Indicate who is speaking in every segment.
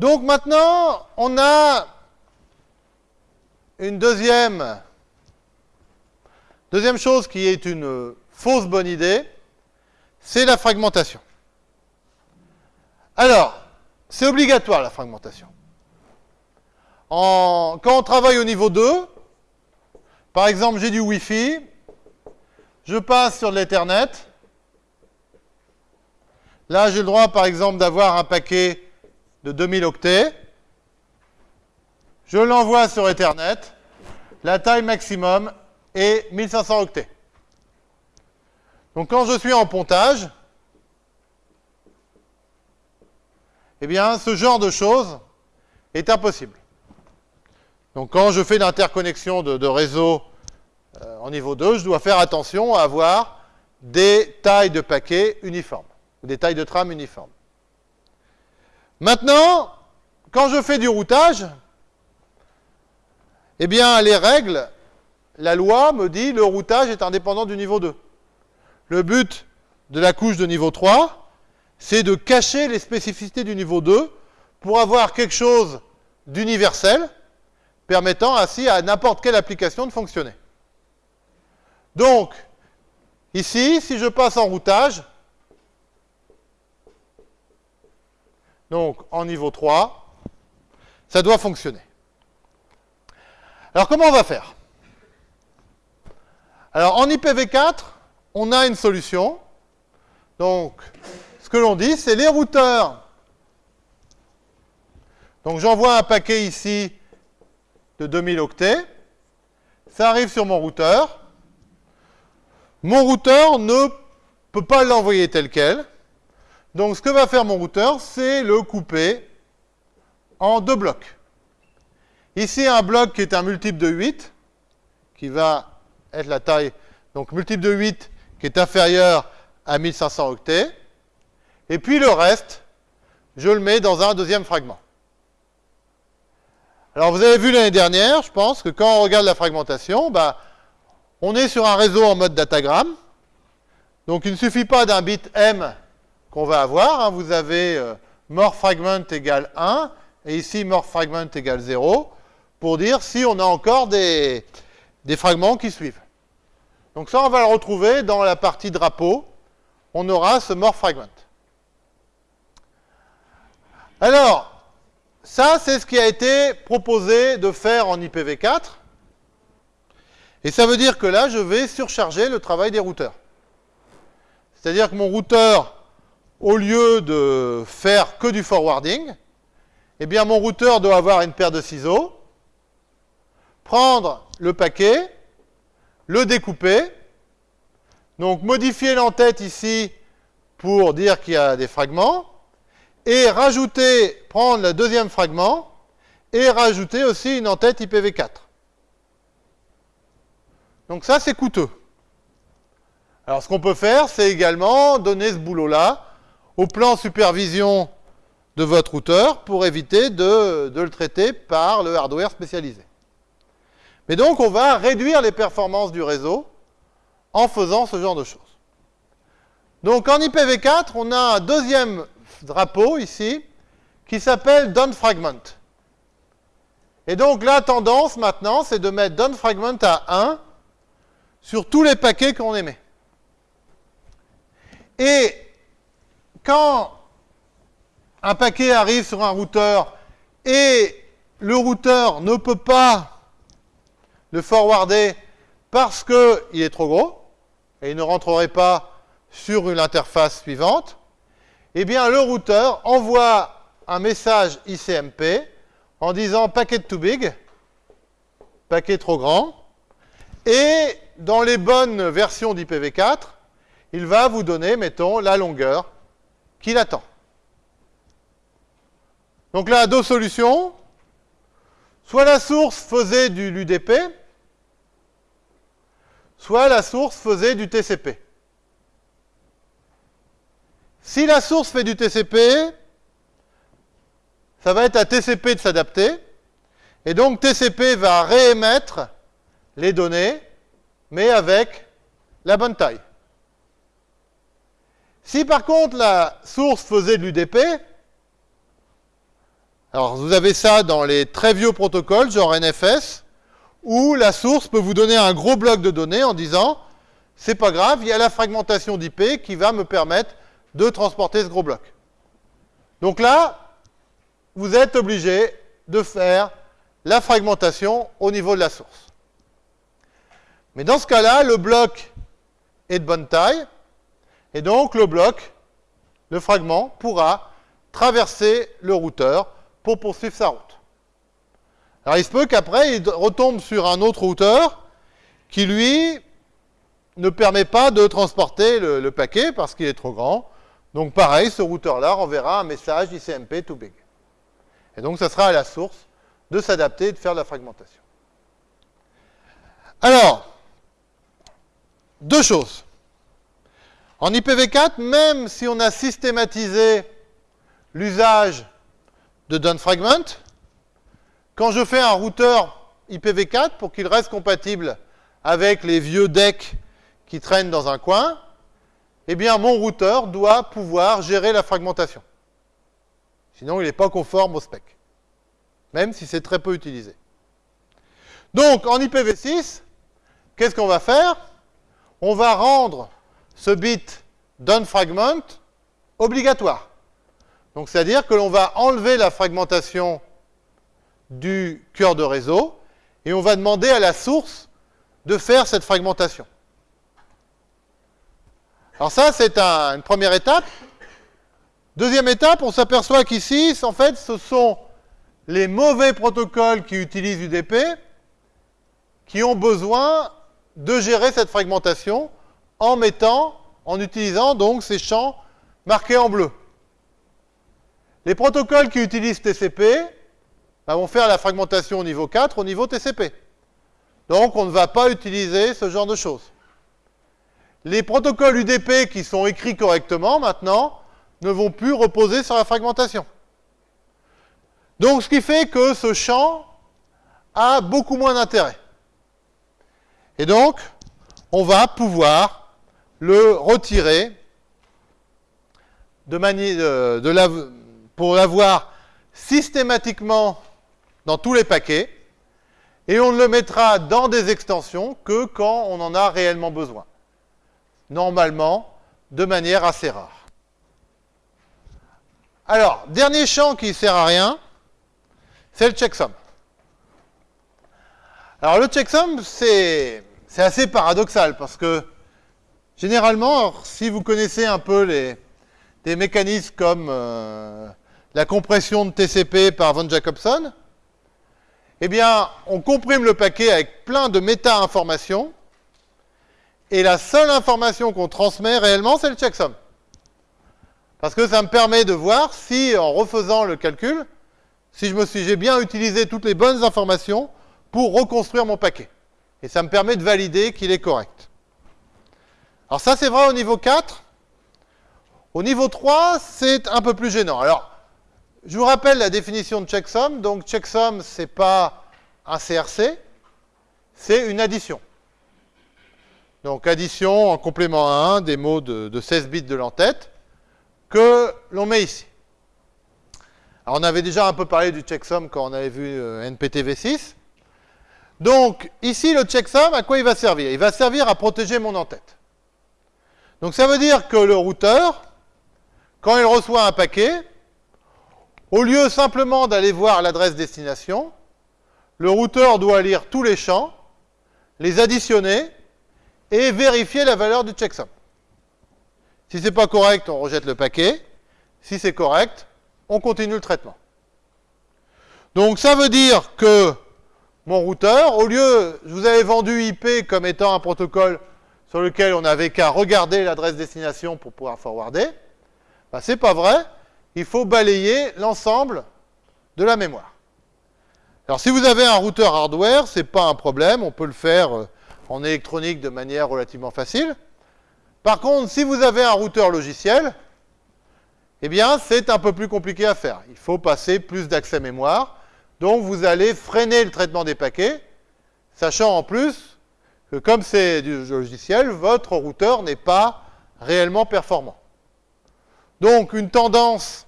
Speaker 1: Donc maintenant, on a une deuxième, deuxième chose qui est une fausse bonne idée, c'est la fragmentation. Alors, c'est obligatoire la fragmentation. En, quand on travaille au niveau 2, par exemple j'ai du Wi-Fi, je passe sur l'Ethernet, là j'ai le droit par exemple d'avoir un paquet de 2000 octets, je l'envoie sur Ethernet, la taille maximum est 1500 octets. Donc quand je suis en pontage, eh bien ce genre de choses est impossible. Donc quand je fais l'interconnexion de, réseau euh, en niveau 2, je dois faire attention à avoir des tailles de paquets uniformes, ou des tailles de trame uniformes. Maintenant, quand je fais du routage, eh bien les règles, la loi me dit le routage est indépendant du niveau 2. Le but de la couche de niveau 3, c'est de cacher les spécificités du niveau 2 pour avoir quelque chose d'universel, permettant ainsi à n'importe quelle application de fonctionner. Donc, ici, si je passe en routage, donc en niveau 3, ça doit fonctionner. Alors, comment on va faire? Alors, en IPv4, on a une solution. Donc, ce que l'on dit, c'est les routeurs. Donc, j'envoie un paquet ici de 2000 octets. Ça arrive sur mon routeur. Mon routeur ne peut pas l'envoyer tel quel. Donc, ce que va faire mon routeur, c'est le couper en deux blocs. Ici, un bloc qui est un multiple de 8, qui va être la taille, donc multiple de 8 qui est inférieur à 1500 octets. Et puis le reste, je le mets dans un deuxième fragment. Alors vous avez vu l'année dernière, je pense, que quand on regarde la fragmentation, bah, on est sur un réseau en mode datagramme. Donc il ne suffit pas d'un bit M qu'on va avoir. Hein. Vous avez euh, more fragment égale 1, et ici more fragment égale 0, pour dire si on a encore des, des fragments qui suivent. Donc ça, on va le retrouver dans la partie drapeau. On aura ce more fragment. Alors, ça, c'est ce qui a été proposé de faire en IPv4. Et ça veut dire que là, je vais surcharger le travail des routeurs. C'est-à-dire que mon routeur, au lieu de faire que du forwarding, eh bien, mon routeur doit avoir une paire de ciseaux, prendre le paquet, le découper, donc modifier l'entête ici pour dire qu'il y a des fragments, et rajouter, prendre le deuxième fragment, et rajouter aussi une entête IPv4. Donc ça, c'est coûteux. Alors ce qu'on peut faire, c'est également donner ce boulot-là au plan supervision de votre routeur pour éviter de, de, le traiter par le hardware spécialisé. Mais donc, on va réduire les performances du réseau en faisant ce genre de choses. Donc, en IPv4, on a un deuxième drapeau ici qui s'appelle downFragment. Et donc, la tendance maintenant, c'est de mettre downFragment à 1 sur tous les paquets qu'on émet. Et quand un paquet arrive sur un routeur et le routeur ne peut pas le forwarder parce qu'il est trop gros et il ne rentrerait pas sur une interface suivante, eh bien le routeur envoie un message ICMP en disant packet too big, paquet trop grand, et dans les bonnes versions d'IPv4, il va vous donner, mettons, la longueur qu'il attend. Donc là, deux solutions. Soit la source faisait du l'UDP, soit la source faisait du TCP. Si la source fait du TCP, ça va être à TCP de s'adapter, et donc TCP va réémettre les données, mais avec la bonne taille. Si par contre la source faisait de l'UDP, Alors, vous avez ça dans les très vieux protocoles, genre NFS, où la source peut vous donner un gros bloc de données en disant c'est pas grave, il y a la fragmentation d'IP qui va me permettre de transporter ce gros bloc. Donc là, vous êtes obligé de faire la fragmentation au niveau de la source. Mais dans ce cas-là, le bloc est de bonne taille, et donc le bloc, le fragment, pourra traverser le routeur pour poursuivre sa route. Alors il se peut qu'après, il retombe sur un autre routeur qui, lui, ne permet pas de transporter le, le paquet parce qu'il est trop grand. Donc pareil, ce routeur-là renverra un message ICMP too big. Et donc ça sera à la source de s'adapter et de faire de la fragmentation. Alors, deux choses. En IPv4, même si on a systématisé l'usage de downfragment, quand je fais un routeur IPv4 pour qu'il reste compatible avec les vieux decks qui traînent dans un coin, eh bien mon routeur doit pouvoir gérer la fragmentation. Sinon, il n'est pas conforme au spec, même si c'est très peu utilisé. Donc, en IPv6, qu'est-ce qu'on va faire? On va rendre ce bit downFragment obligatoire. Donc, c'est-à-dire que l'on va enlever la fragmentation du cœur de réseau et on va demander à la source de faire cette fragmentation. Alors ça, c'est une première étape. Deuxième étape, on s'aperçoit qu'ici, en fait, ce sont les mauvais protocoles qui utilisent UDP qui ont besoin de gérer cette fragmentation en mettant, en utilisant donc ces champs marqués en bleu. Les protocoles qui utilisent TCP bah, vont faire la fragmentation au niveau 4 au niveau TCP. Donc on ne va pas utiliser ce genre de choses. Les protocoles UDP qui sont écrits correctement maintenant ne vont plus reposer sur la fragmentation. Donc ce qui fait que ce champ a beaucoup moins d'intérêt. Et donc, on va pouvoir le retirer de manière, de pour l'avoir systématiquement dans tous les paquets, et on ne le mettra dans des extensions que quand on en a réellement besoin normalement, de manière assez rare. Alors, dernier champ qui ne sert à rien, c'est le checksum. Alors le checksum, c'est assez paradoxal parce que généralement, si vous connaissez un peu les, des mécanismes comme euh, la compression de TCP par von Jacobson, eh bien, on comprime le paquet avec plein de méta-informations et la seule information qu'on transmet réellement, c'est le checksum. Parce que ça me permet de voir si, en refaisant le calcul, si je me suis, j'ai bien utilisé toutes les bonnes informations pour reconstruire mon paquet. Et ça me permet de valider qu'il est correct. Alors ça, c'est vrai au niveau 4. Au niveau 3, c'est un peu plus gênant. Alors, je vous rappelle la définition de checksum. Donc, checksum, c'est pas un CRC, c'est une addition. Donc addition en complément à 1 des mots de, 16 bits de l'entête que l'on met ici. Alors on avait déjà un peu parlé du checksum quand on avait vu euh, NPTV6. Donc ici le checksum, à quoi il va servir? Il va servir à protéger mon entête. Donc ça veut dire que le routeur, quand il reçoit un paquet, au lieu simplement d'aller voir l'adresse destination, le routeur doit lire tous les champs, les additionner et vérifier la valeur du checksum. Si ce n'est pas correct, on rejette le paquet. Si c'est correct, on continue le traitement. Donc ça veut dire que mon routeur, au lieu, je vous avais vendu IP comme étant un protocole sur lequel on n'avait qu'à regarder l'adresse destination pour pouvoir forwarder, ben, ce n'est pas vrai. Il faut balayer l'ensemble de la mémoire. Alors si vous avez un routeur hardware, ce n'est pas un problème, on peut le faire euh, en électronique de manière relativement facile. Par contre, si vous avez un routeur logiciel, eh bien, c'est un peu plus compliqué à faire. Il faut passer plus d'accès mémoire. Donc, vous allez freiner le traitement des paquets, sachant en plus que comme c'est du logiciel, votre routeur n'est pas réellement performant. Donc, une tendance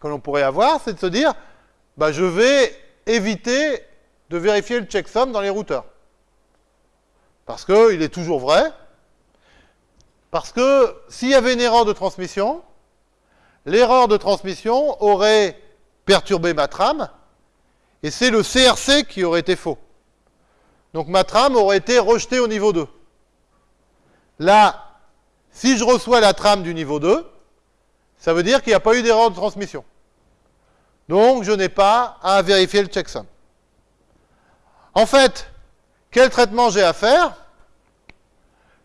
Speaker 1: que l'on pourrait avoir, c'est de se dire, bah, je vais éviter de vérifier le checksum dans les routeurs. Parce qu'il est toujours vrai. Parce que s'il y avait une erreur de transmission, l'erreur de transmission aurait perturbé ma trame, et c'est le CRC qui aurait été faux. Donc ma trame aurait été rejetée au niveau 2. Là, si je reçois la trame du niveau 2, ça veut dire qu'il n'y a pas eu d'erreur de transmission. Donc je n'ai pas à vérifier le checksum. En fait, quel traitement j'ai à faire?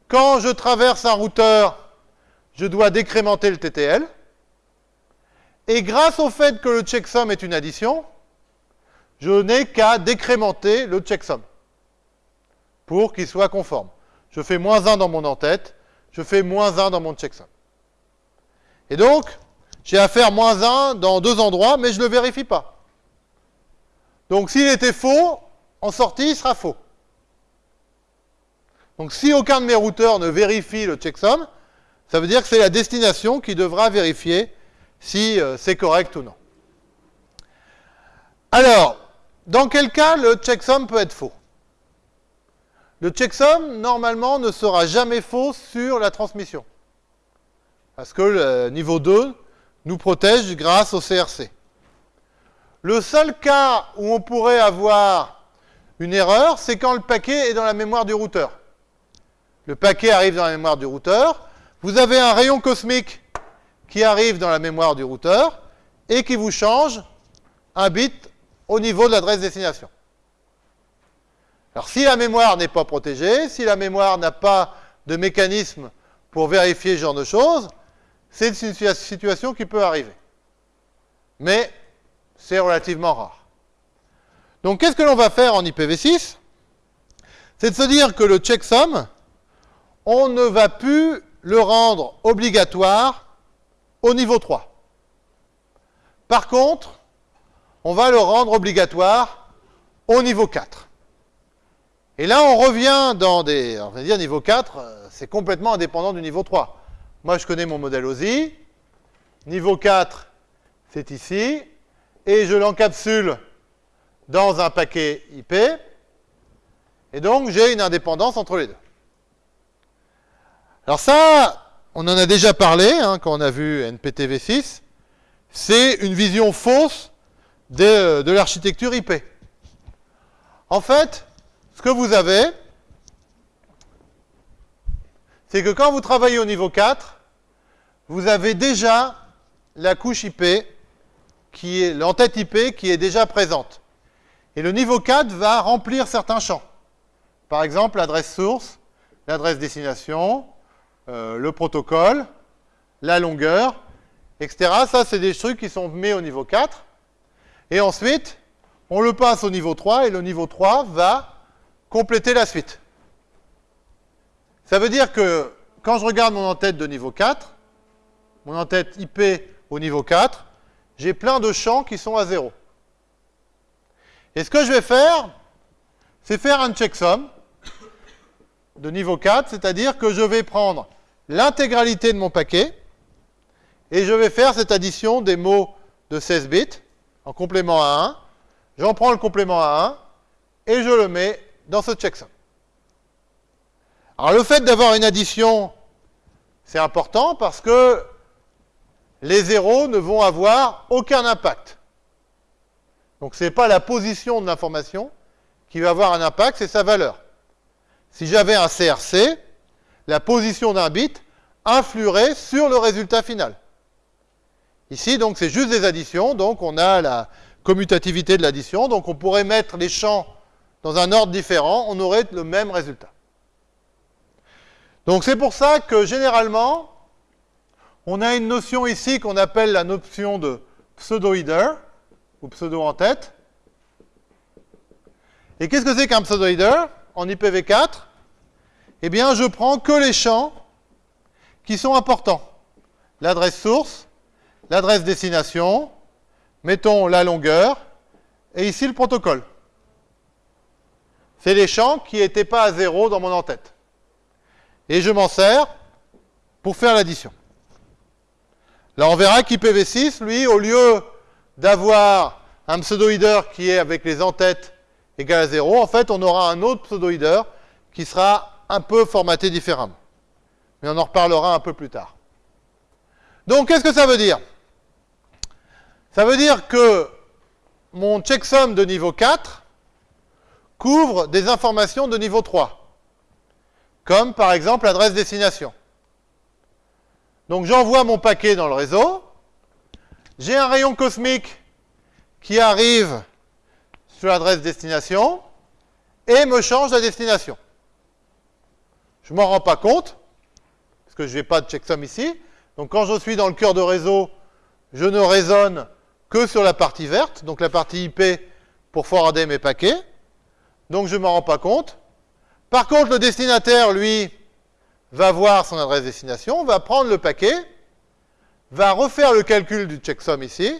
Speaker 1: Quand je traverse un routeur, je dois décrémenter le TTL. Et grâce au fait que le checksum est une addition, je n'ai qu'à décrémenter le checksum pour qu'il soit conforme. Je fais moins 1 dans mon en-tête, je fais moins 1 dans mon checksum. Et donc, j'ai à faire moins 1 dans deux endroits, mais je ne le vérifie pas. Donc s'il était faux, en sortie, il sera faux. Donc si aucun de mes routeurs ne vérifie le checksum, ça veut dire que c'est la destination qui devra vérifier si euh, c'est correct ou non. Alors, dans quel cas le checksum peut être faux? Le checksum, normalement, ne sera jamais faux sur la transmission. Parce que le niveau 2 nous protège grâce au CRC. Le seul cas où on pourrait avoir une erreur, c'est quand le paquet est dans la mémoire du routeur. Le paquet arrive dans la mémoire du routeur, vous avez un rayon cosmique qui arrive dans la mémoire du routeur et qui vous change un bit au niveau de l'adresse destination. Alors si la mémoire n'est pas protégée, si la mémoire n'a pas de mécanisme pour vérifier ce genre de choses, c'est une situation qui peut arriver. Mais c'est relativement rare. Donc qu'est-ce que l'on va faire en IPv6 C'est de se dire que le checksum, on ne va plus le rendre obligatoire au niveau 3. Par contre, on va le rendre obligatoire au niveau 4. Et là, on revient dans des... On va dire niveau 4, euh, c'est complètement indépendant du niveau 3. Moi, je connais mon modèle OSI. Niveau 4, c'est ici. Et je l'encapsule dans un paquet IP. Et donc, j'ai une indépendance entre les deux. Alors ça, on en a déjà parlé hein, quand on a vu NPTV6. C'est une vision fausse de, l'architecture IP. En fait, que vous avez, c'est que quand vous travaillez au niveau 4, vous avez déjà la couche IP, qui est l'entête IP qui est déjà présente. Et le niveau 4 va remplir certains champs. Par exemple, l'adresse source, l'adresse destination, euh, le protocole, la longueur, etc. Ça, c'est des trucs qui sont mis au niveau 4. Et ensuite, on le passe au niveau 3, et le niveau 3 va compléter la suite. Ça veut dire que quand je regarde mon en-tête de niveau 4, mon en-tête IP au niveau 4, j'ai plein de champs qui sont à 0. Et ce que je vais faire, c'est faire un checksum de niveau 4, c'est-à-dire que je vais prendre l'intégralité de mon paquet, et je vais faire cette addition des mots de 16 bits en complément à 1. J'en prends le complément à 1, et je le mets dans ce checksum. Alors le fait d'avoir une addition, c'est important parce que les zéros ne vont avoir aucun impact. Donc ce n'est pas la position de l'information qui va avoir un impact, c'est sa valeur. Si j'avais un CRC, la position d'un bit influerait sur le résultat final. Ici, donc, c'est juste des additions, donc on a la commutativité de l'addition, donc on pourrait mettre les champs dans un ordre différent, on aurait le même résultat. Donc c'est pour ça que généralement, on a une notion ici qu'on appelle la notion de pseudo-header, ou pseudo-en-tête. Et qu'est-ce que c'est qu'un pseudo-header en IPv4 Eh bien, je prends que les champs qui sont importants. L'adresse source, l'adresse destination, mettons la longueur, et ici le protocole. C'est les champs qui n'étaient pas à zéro dans mon en-tête. Et je m'en sers pour faire l'addition. Là, on verra qu'IPv6, lui, au lieu d'avoir un pseudo-header qui est avec les entêtes égale à 0, en fait, on aura un autre pseudo-header qui sera un peu formaté différemment. Mais on en reparlera un peu plus tard. Donc, qu'est-ce que ça veut dire? Ça veut dire que mon checksum de niveau 4 couvre des informations de niveau 3, comme par exemple l'adresse destination. Donc j'envoie mon paquet dans le réseau, j'ai un rayon cosmique qui arrive sur l'adresse destination et me change la destination. Je ne m'en rends pas compte, parce que je n'ai pas de checksum ici. Donc quand je suis dans le cœur de réseau, je ne raisonne que sur la partie verte, donc la partie IP pour forwarder mes paquets. Donc je ne m'en rends pas compte. Par contre, le destinataire, lui, va voir son adresse destination, va prendre le paquet, va refaire le calcul du checksum ici,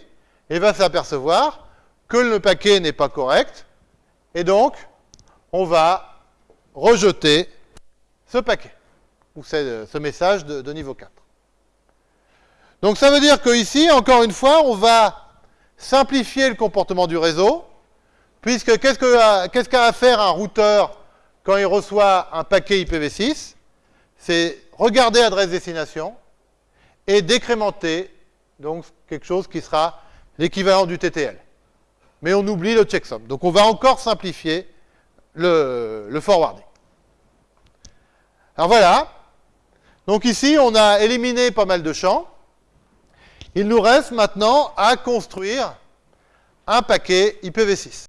Speaker 1: et va s'apercevoir que le paquet n'est pas correct, et donc on va rejeter ce paquet, ou ce message de, niveau 4. Donc ça veut dire qu'ici, encore une fois, on va simplifier le comportement du réseau, puisque qu'est-ce qu'a à faire un routeur quand il reçoit un paquet IPv6 C'est regarder l'adresse destination et décrémenter donc quelque chose qui sera l'équivalent du TTL. Mais on oublie le checksum. Donc on va encore simplifier le forwarding. Alors voilà. Donc ici, on a éliminé pas mal de champs. Il nous reste maintenant à construire un paquet IPv6.